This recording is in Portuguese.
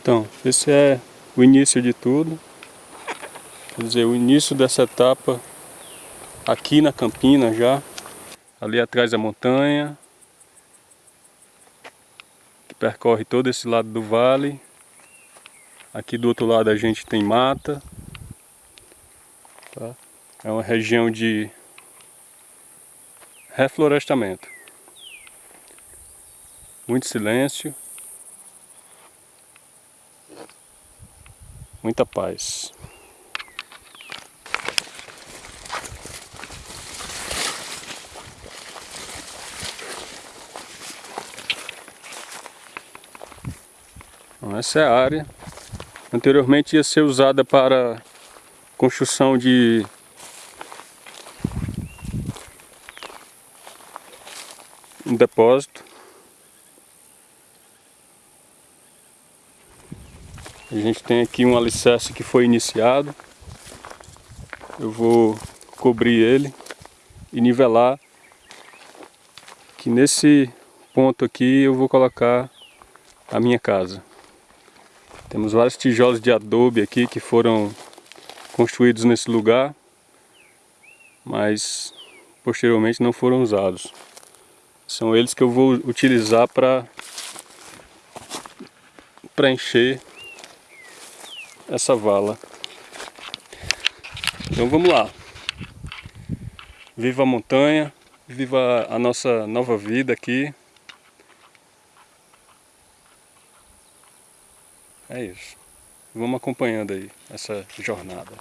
Então, esse é o início de tudo. Quer dizer, o início dessa etapa aqui na Campina já. Ali atrás a montanha. Que percorre todo esse lado do vale. Aqui do outro lado a gente tem mata. Tá? É uma região de reflorestamento. Muito silêncio. Muita paz. Essa é a área. Anteriormente ia ser usada para construção de um depósito. A gente tem aqui um alicerce que foi iniciado. Eu vou cobrir ele e nivelar. Que nesse ponto aqui eu vou colocar a minha casa. Temos vários tijolos de adobe aqui que foram construídos nesse lugar, mas posteriormente não foram usados. São eles que eu vou utilizar para preencher essa vala. Então vamos lá. Viva a montanha, viva a nossa nova vida aqui. É isso. Vamos acompanhando aí essa jornada.